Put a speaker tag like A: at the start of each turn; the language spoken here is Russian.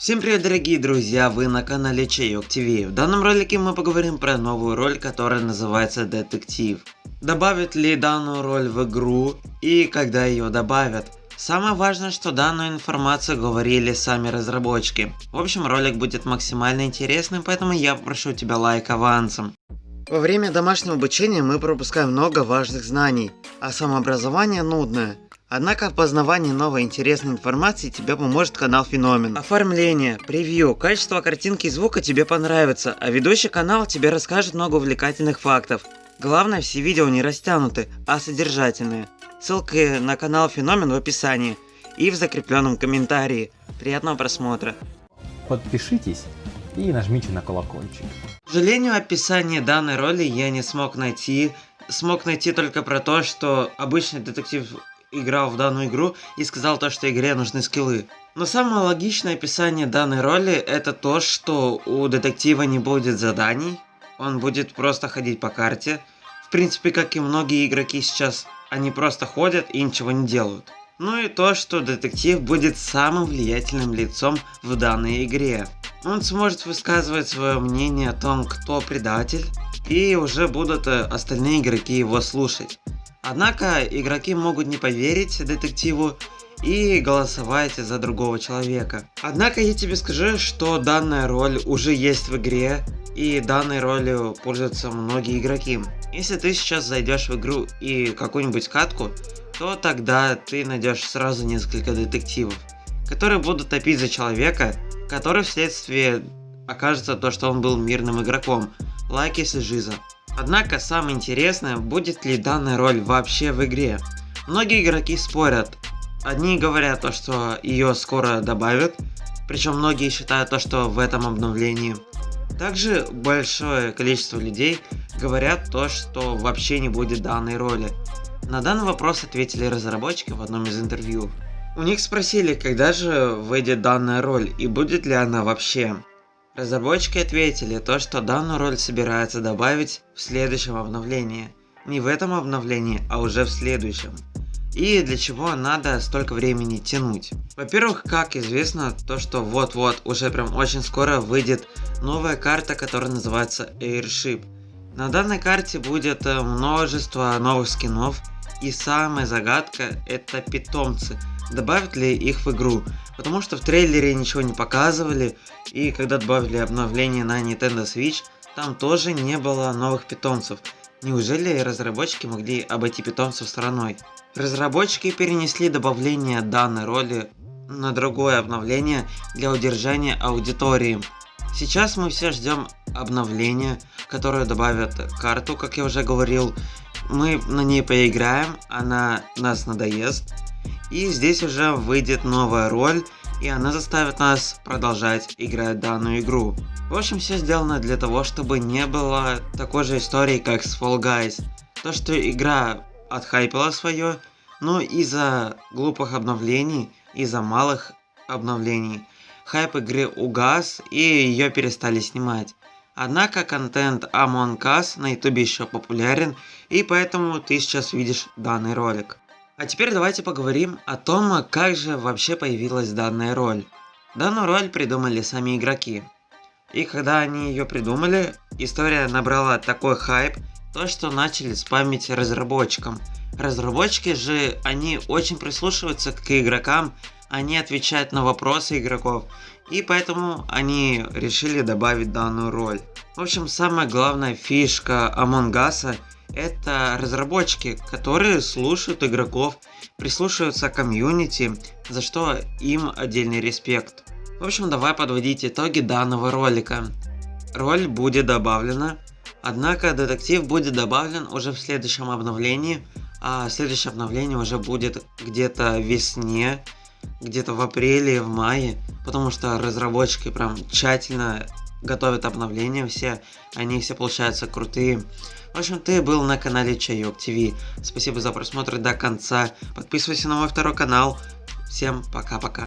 A: Всем привет дорогие друзья, вы на канале Чайок ТВ. В данном ролике мы поговорим про новую роль, которая называется Детектив. Добавят ли данную роль в игру и когда ее добавят. Самое важное, что данную информацию говорили сами разработчики. В общем, ролик будет максимально интересным, поэтому я попрошу тебя лайк авансом. Во время домашнего обучения мы пропускаем много важных знаний, а самообразование нудное. Однако в познавании новой интересной информации тебе поможет канал Феномен. Оформление, превью, качество картинки и звука тебе понравится, а ведущий канал тебе расскажет много увлекательных фактов. Главное, все видео не растянуты, а содержательные. Ссылки на канал Феномен в описании и в закрепленном комментарии. Приятного просмотра.
B: Подпишитесь и нажмите на колокольчик.
A: К сожалению, описание данной роли я не смог найти. Смог найти только про то, что обычный детектив играл в данную игру и сказал то, что игре нужны скиллы. Но самое логичное описание данной роли это то, что у детектива не будет заданий, он будет просто ходить по карте. В принципе, как и многие игроки сейчас, они просто ходят и ничего не делают. Ну и то, что детектив будет самым влиятельным лицом в данной игре. Он сможет высказывать свое мнение о том, кто предатель, и уже будут э, остальные игроки его слушать. Однако игроки могут не поверить детективу и голосовать за другого человека. Однако я тебе скажу, что данная роль уже есть в игре, и данной ролью пользуются многие игроки. Если ты сейчас зайдешь в игру и какую-нибудь катку, то тогда ты найдешь сразу несколько детективов, которые будут топить за человека, который вследствие окажется то, что он был мирным игроком, лайк если жиза. Однако самое интересное, будет ли данная роль вообще в игре. Многие игроки спорят. Одни говорят то, что ее скоро добавят, причем многие считают то, что в этом обновлении. Также большое количество людей говорят то, что вообще не будет данной роли. На данный вопрос ответили разработчики в одном из интервью. У них спросили, когда же выйдет данная роль и будет ли она вообще. Разработчики ответили то, что данную роль собирается добавить в следующем обновлении. Не в этом обновлении, а уже в следующем. И для чего надо столько времени тянуть? Во-первых, как известно, то что вот-вот, уже прям очень скоро выйдет новая карта, которая называется Airship. На данной карте будет э, множество новых скинов, и самая загадка это питомцы добавят ли их в игру, потому что в трейлере ничего не показывали, и когда добавили обновление на Nintendo Switch, там тоже не было новых питомцев. Неужели разработчики могли обойти питомцев стороной? Разработчики перенесли добавление данной роли на другое обновление для удержания аудитории. Сейчас мы все ждем обновления, которое добавят карту, как я уже говорил. Мы на ней поиграем, она нас надоест, и здесь уже выйдет новая роль, и она заставит нас продолжать играть данную игру. В общем, все сделано для того, чтобы не было такой же истории, как с Fall Guys. То, что игра отхайпила свое, но из-за глупых обновлений, из-за малых обновлений, хайп игры угас и ее перестали снимать. Однако контент Among Us на ютубе еще популярен, и поэтому ты сейчас видишь данный ролик. А теперь давайте поговорим о том, как же вообще появилась данная роль. Данную роль придумали сами игроки. И когда они ее придумали, история набрала такой хайп, то что начали спамить разработчикам. Разработчики же, они очень прислушиваются к игрокам, они отвечают на вопросы игроков, и поэтому они решили добавить данную роль. В общем, самая главная фишка Among Us это разработчики, которые слушают игроков, прислушиваются к комьюнити, за что им отдельный респект. В общем, давай подводить итоги данного ролика. Роль будет добавлена, однако детектив будет добавлен уже в следующем обновлении, а следующее обновление уже будет где-то весне, где-то в апреле, в мае, потому что разработчики прям тщательно готовят обновления все, они все получаются крутые. В общем, ты был на канале Чайок ТВ. Спасибо за просмотр до конца. Подписывайся на мой второй канал. Всем пока-пока.